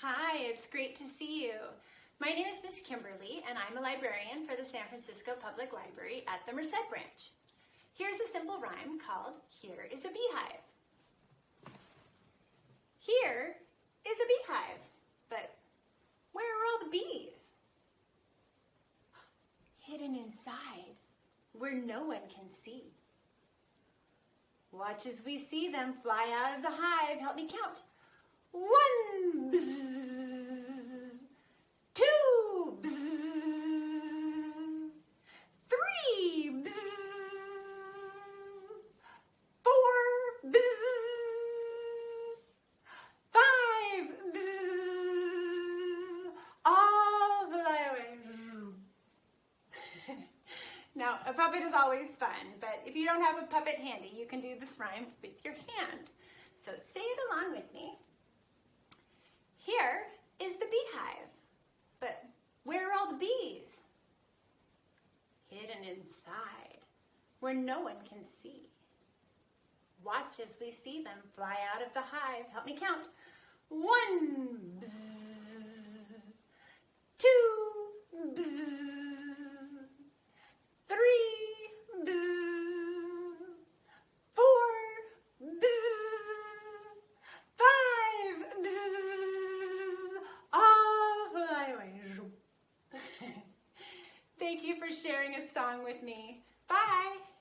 Hi, it's great to see you. My name is Miss Kimberly and I'm a librarian for the San Francisco Public Library at the Merced branch. Here's a simple rhyme called Here is a Beehive. Here is a beehive, but where are all the bees? Hidden inside where no one can see. Watch as we see them fly out of the hive. Help me count. One, two, three, four, five, all fly away. now, a puppet is always fun, but if you don't have a puppet handy, you can do this rhyme with your hand. So say it along with me. Here is the beehive, but where are all the bees? Hidden where no one can see. Watch as we see them fly out of the hive. Help me count. One, bzz, two, bzz, three, bzz, four, bzz, five, bzz, all fly away. Thank you for sharing a song with me. Bye.